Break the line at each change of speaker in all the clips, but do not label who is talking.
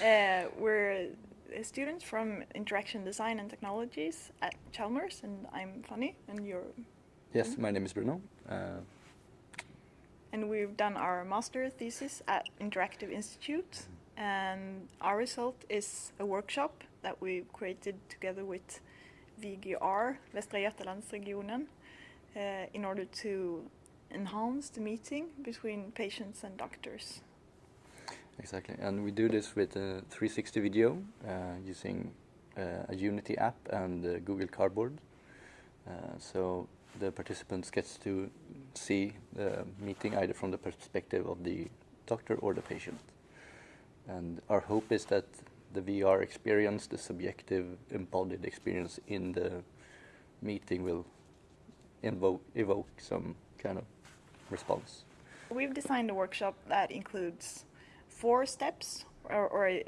Uh, we're students from Interaction Design and Technologies at Chalmers, and I'm Fanny, and you're...
Yes, my name is Bruno. Uh,
and we've done our master thesis at Interactive Institute, and our result is a workshop that we created together with VGR, Västra Götalandsregionen, uh, in order to enhance the meeting between patients and doctors.
Exactly, and we do this with a 360 video uh, using uh, a Unity app and uh, Google Cardboard. So the participants gets to see the meeting either from the perspective of the doctor or the patient. And our hope is that the VR experience, the subjective embodied experience in the meeting will evoke some kind of response.
We've designed a workshop that includes four steps or, or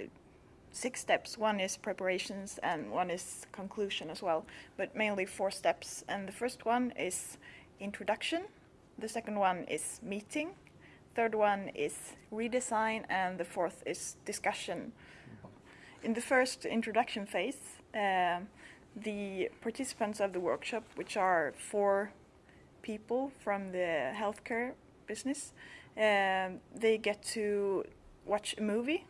six steps. One is preparations and one is conclusion as well, but mainly four steps. And the first one is introduction, the second one is meeting, third one is redesign, and the fourth is discussion. In the first introduction phase, uh, the participants of the workshop, which are four people from the healthcare business, uh, they get to watch a movie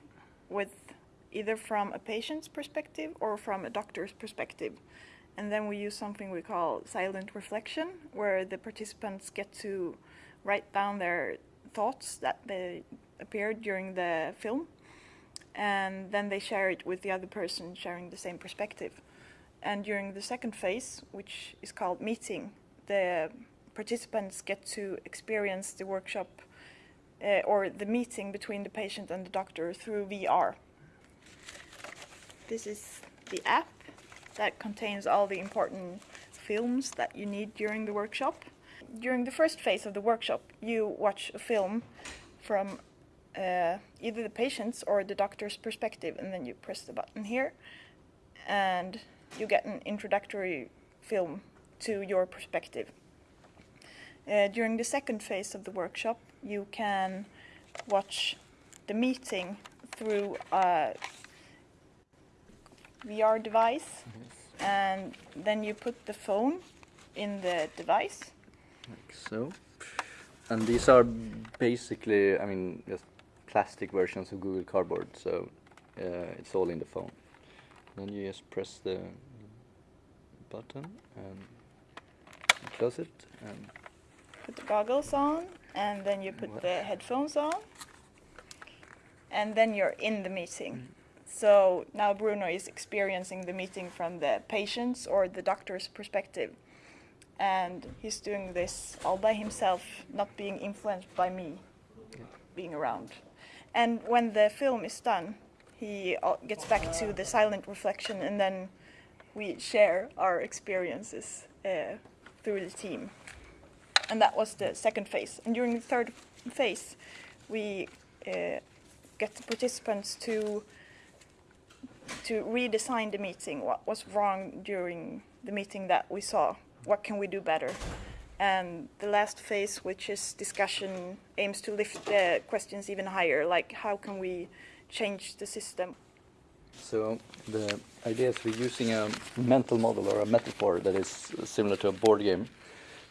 with either from a patient's perspective or from a doctor's perspective. And then we use something we call silent reflection, where the participants get to write down their thoughts that they appeared during the film. And then they share it with the other person sharing the same perspective. And during the second phase, which is called meeting, the participants get to experience the workshop uh, or the meeting between the patient and the doctor through VR. This is the app that contains all the important films that you need during the workshop. During the first phase of the workshop, you watch a film from uh, either the patient's or the doctor's perspective, and then you press the button here, and you get an introductory film to your perspective. Uh, during the second phase of the workshop, you can watch the meeting through a VR device, yes. and then you put the phone in the device.
Like so. And these are basically, I mean, just plastic versions of Google Cardboard, so uh, it's all in the phone. Then you just press the button and close it and
put the goggles on and then you put the headphones on and then you're in the meeting. So now Bruno is experiencing the meeting from the patient's or the doctor's perspective. And he's doing this all by himself, not being influenced by me being around. And when the film is done, he uh, gets back to the silent reflection and then we share our experiences uh, through the team and that was the second phase. And during the third phase, we uh, get the participants to to redesign the meeting. What was wrong during the meeting that we saw? What can we do better? And the last phase, which is discussion, aims to lift the questions even higher, like how can we change the system?
So the idea is we're using a mental model or a metaphor that is similar to a board game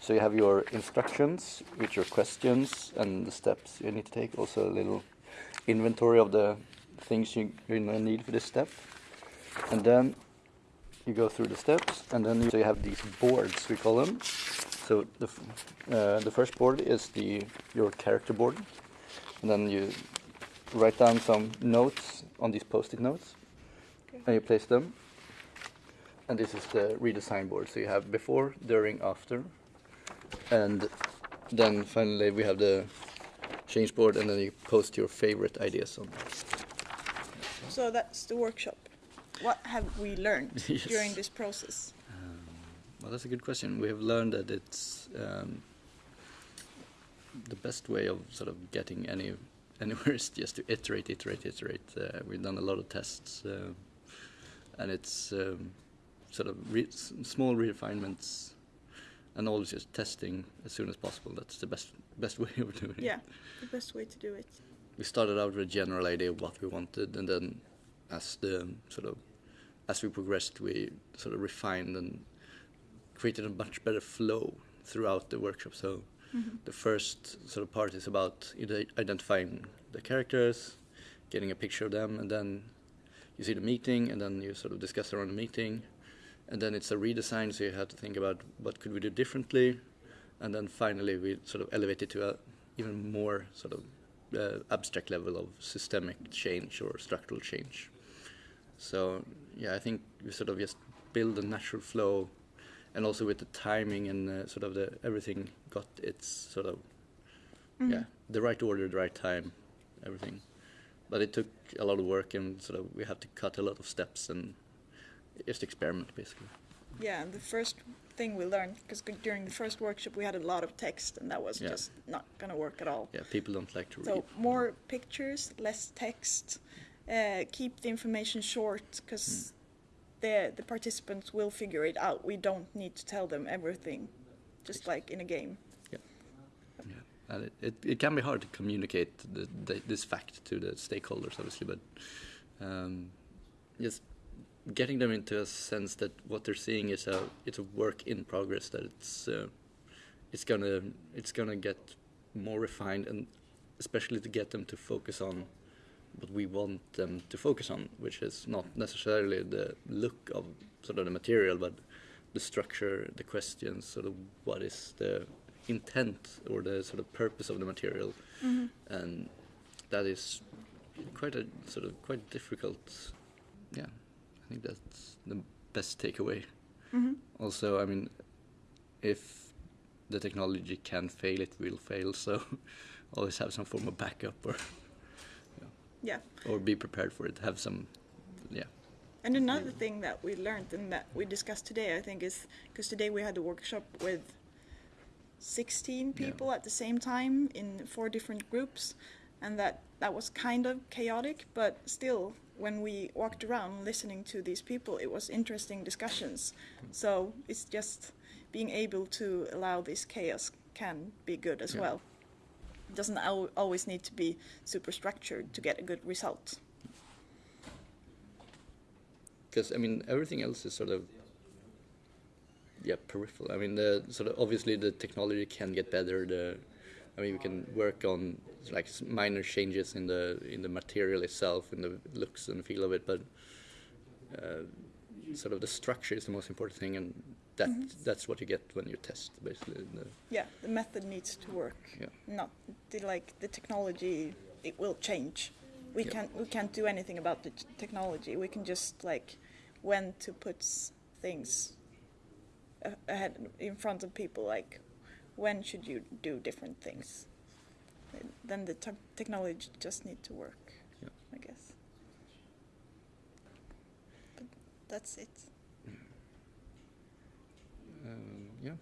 so you have your instructions with your questions and the steps you need to take. Also a little inventory of the things you, you need for this step. And then you go through the steps and then you, so you have these boards, we call them. So the, uh, the first board is the your character board. And then you write down some notes on these post-it notes. Okay. And you place them. And this is the redesign board. So you have before, during, after, and then finally we have the change board and then you post your favorite ideas on
So that's the workshop. What have we learned yes. during this process?
Um, well, that's a good question. We have learned that it's um, the best way of sort of getting any anywhere is just to iterate, iterate, iterate. Uh, we've done a lot of tests, uh, and it's um, sort of re small refinements and always just testing as soon as possible. That's the best best way of doing
it. Yeah, the best way to do it.
We started out with a general idea of what we wanted, and then as the sort of as we progressed, we sort of refined and created a much better flow throughout the workshop. So mm-hmm. the first sort of part is about identifying the characters, getting a picture of them, and then you see the meeting, and then you sort of discuss around the meeting, and then it's a redesign. So you have to think about what could we do differently, and then finally we sort of elevate it to a even more sort of uh, abstract level of systemic change or structural change. So yeah, I think we sort of just build a natural flow, and also with the timing and uh, sort of the everything got its sort of yeah the right order, the right time, everything. But it took a lot of work, and sort of we had to cut a lot of steps and just experiment basically.
Yeah, and the first thing we learned, because during the first workshop we had a lot of text, and that was
Yeah.
just not gonna work at all.
Yeah, people don't like to read.
So more pictures, less text. Uh, keep the information short, because the the participants will figure it out. We don't need to tell them everything, just like in a game.
Yeah, and it, it, it can be hard to communicate the, the, this fact to the stakeholders, obviously, but um, just getting them into a sense that what they're seeing is a it's a work in progress. That it's uh, it's gonna it's gonna get more refined, and especially to get them to focus on what we want them to focus on, which is not necessarily the look of sort of the material, but the structure, the questions, sort of what is the intent or the sort of purpose of the material, and that is quite a sort of quite difficult. Yeah, think that's the best takeaway.
Mm-hmm.
Also, I mean, if the technology can fail, it will fail. So always have some form of backup or
Yeah.
or be prepared for it. Have some, yeah,
And another thing that we learned and that we discussed today, I think, is because today we had a workshop with 16
Yeah.
people at the same time in four different groups, and that that was kind of chaotic, but still, when we walked around listening to these people, it was interesting discussions. So it's just being able to allow this chaos can be good as
Yeah.
well. It doesn't al- always need to be super structured to get a good result.
because I mean everything else is sort of yeah peripheral. I mean the sort of obviously the technology can get better. The I mean we can work on like minor changes in the in the material itself, in the looks and feel of it, but uh, sort of the structure is the most important thing, and that that's what you get when you test basically. The,
Yeah, the method needs to work.
Yeah.
Not the, like the technology. It will change. We
Yeah.
can't we can't do anything about the technology. We can just like when to put things ahead in front of people. Like when should you do different things? Then the te- technology just need to work.
Yeah.
I guess. But that's it.
um, yeah.